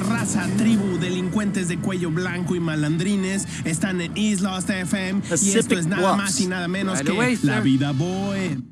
raza, tribu, delincuentes de cuello blanco y malandrines están en East Lost FM y esto es nada más y nada menos Right que away, La. Vida Boy.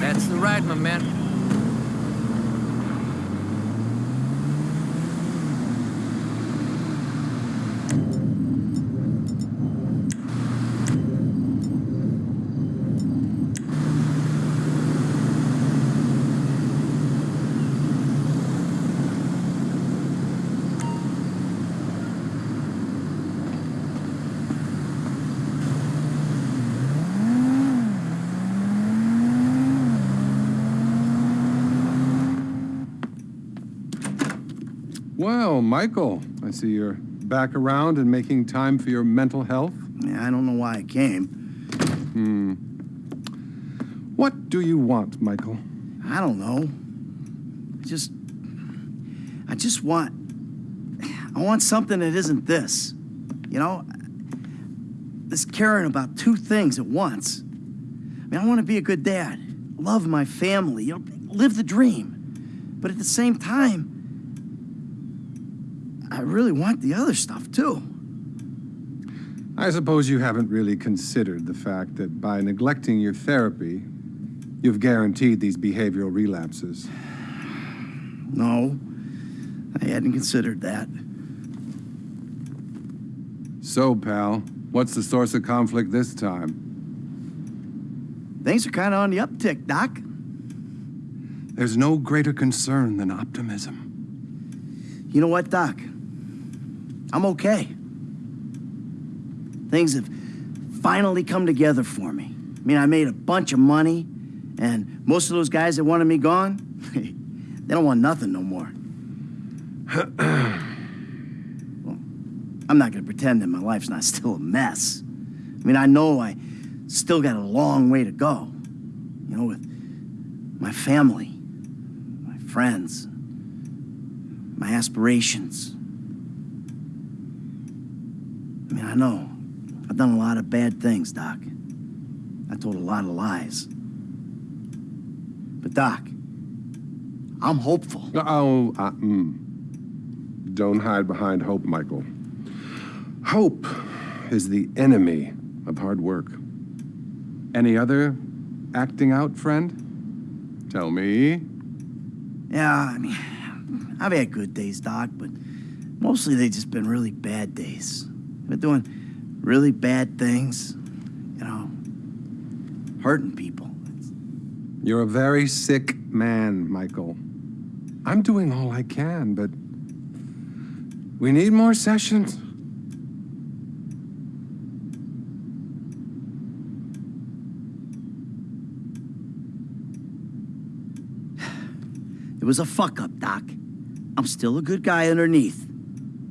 That's the ride, my man. Well, Michael, I see you're back around and making time for your mental health. Yeah, I don't know why I came. Hmm. What do you want, Michael? I don't know. I just. I just want. I want something that isn't this. You know? This caring about two things at once. I mean, I want to be a good dad, love my family, you know, live the dream. But at the same time, I really want the other stuff too. I suppose you haven't really considered the fact that by neglecting your therapy, you've guaranteed these behavioral relapses. No, I hadn't considered that. So, pal, what's the source of conflict this time? Things are kind of on the uptick, Doc. There's no greater concern than optimism. You know what, Doc? I'm okay. Things have finally come together for me. I mean, I made a bunch of money, and most of those guys that wanted me gone, they don't want nothing no more. well, I'm not gonna pretend that my life's not still a mess. I mean, I know I still got a long way to go. You know, with my family, my friends, my aspirations. I mean, I know. I've done a lot of bad things, Doc. I told a lot of lies. But, Doc, I'm hopeful. Oh, uh, mm. don't hide behind hope, Michael. Hope is the enemy of hard work. Any other acting out, friend? Tell me. Yeah, I mean, I've had good days, Doc, but mostly they've just been really bad days. I've been doing really bad things, you know, hurting people. You're a very sick man, Michael. I'm doing all I can, but we need more sessions. It was a fuck up, Doc. I'm still a good guy underneath.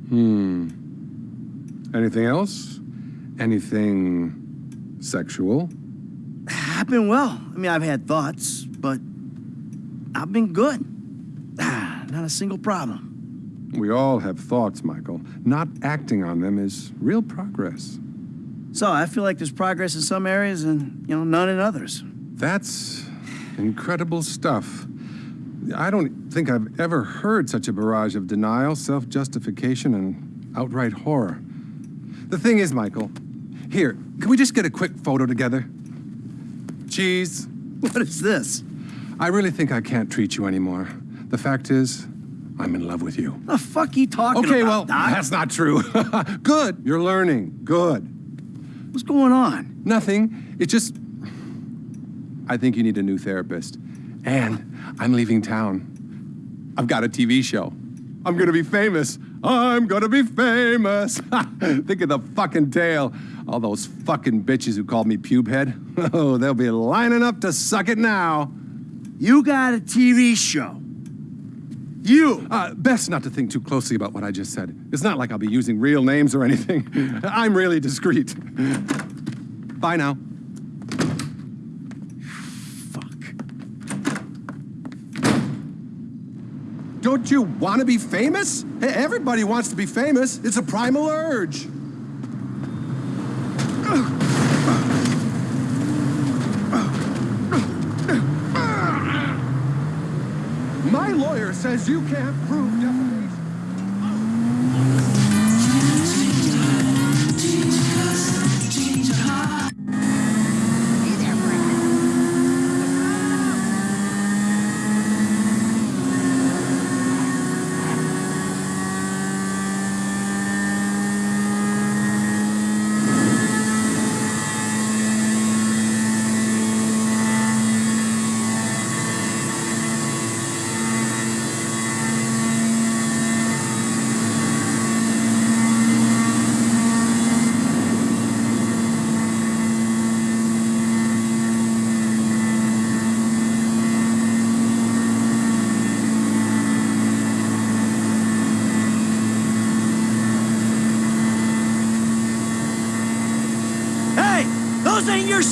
Hmm. Anything else? Anything sexual? I've been well. I mean, I've had thoughts, but I've been good. Ah, Not a single problem. We all have thoughts, Michael. Not acting on them is real progress. So I feel like there's progress in some areas and, you know, none in others. That's incredible stuff. I don't think I've ever heard such a barrage of denial, self justification, and outright horror. The thing is, Michael, here, can we just get a quick photo together? Cheese. What is this? I really think I can't treat you anymore. The fact is, I'm in love with you. The fuck you talking Okay, about, well, Doc? that's not true. Good, you're learning. Good. What's going on? Nothing. It's just. I think you need a new therapist. And I'm leaving town. I've got a TV show. I'm gonna be famous. I'm gonna be famous. think of the fucking tale. All those fucking bitches who called me pubehead. Oh, they'll be lining up to suck it now. You got a TV show. You. Uh, best not to think too closely about what I just said. It's not like I'll be using real names or anything. I'm really discreet. Bye now. Don't you want to be famous? Hey, everybody wants to be famous. It's a primal urge. My lawyer says you can't prove defamation.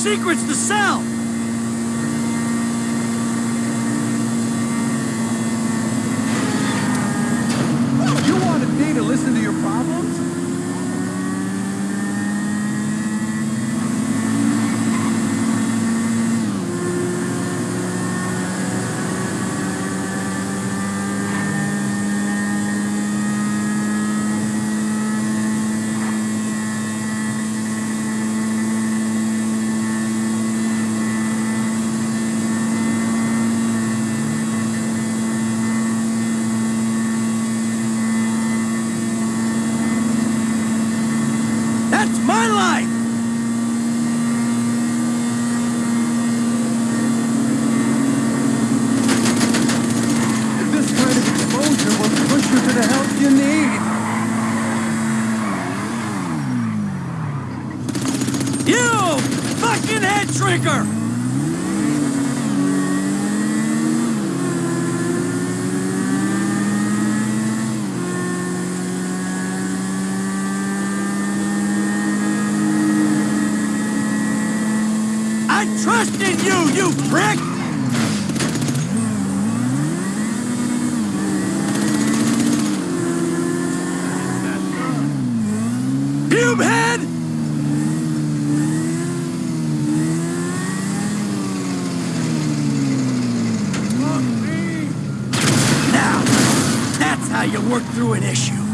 secrets to sell! trigger! I trust in you, you prick! you work through an issue.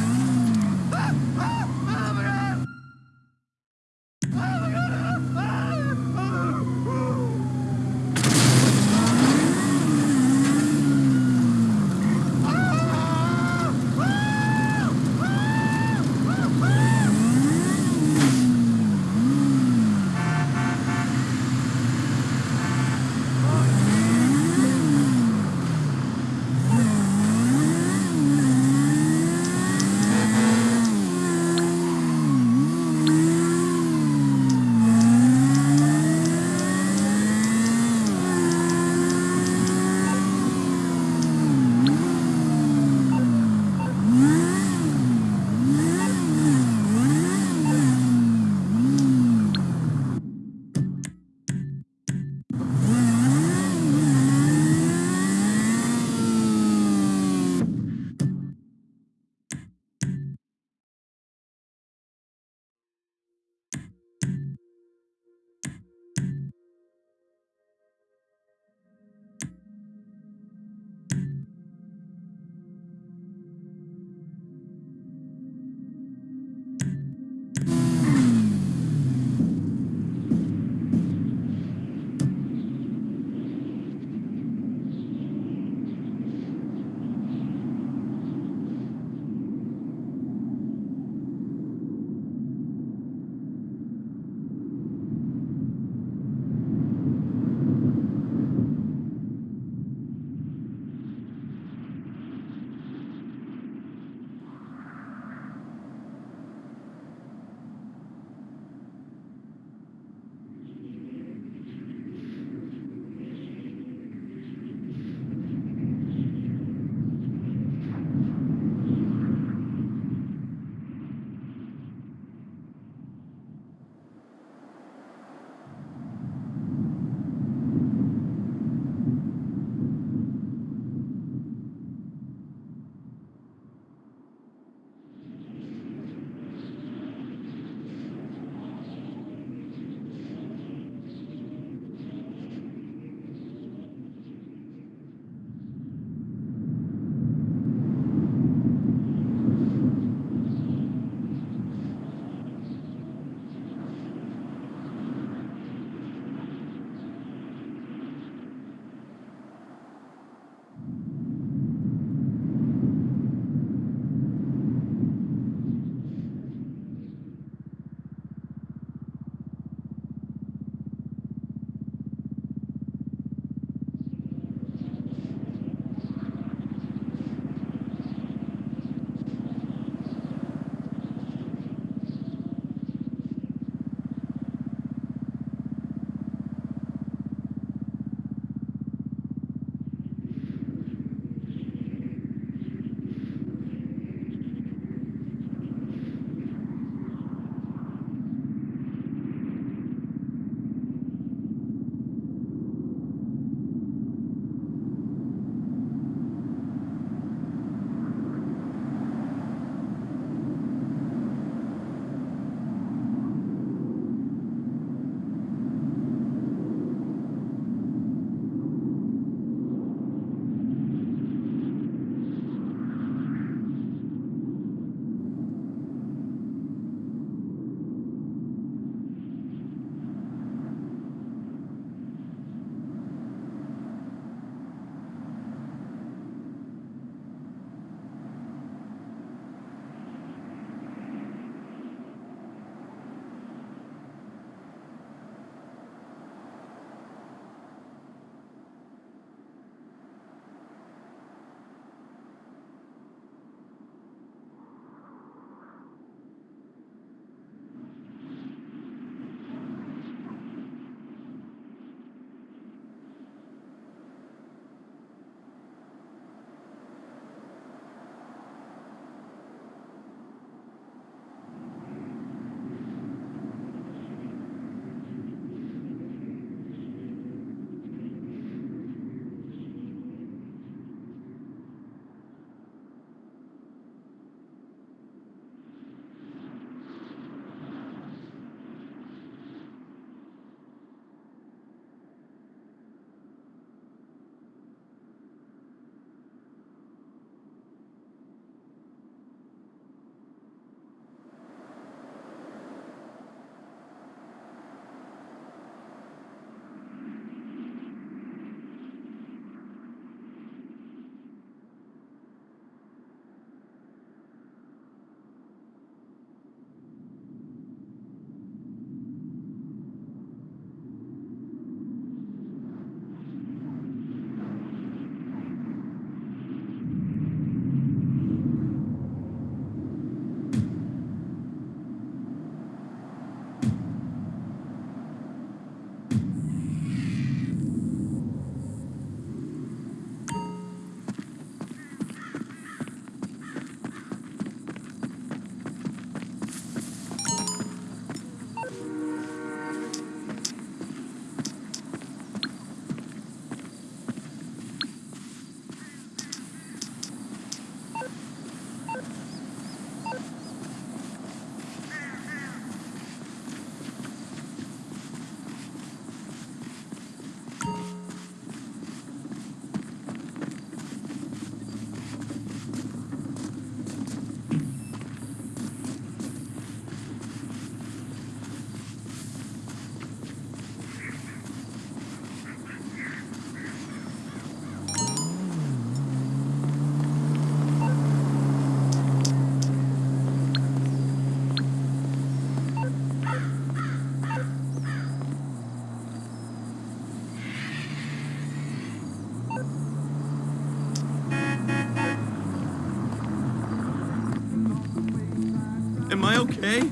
Am I okay?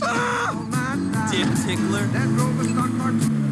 Ah! Dick tickler.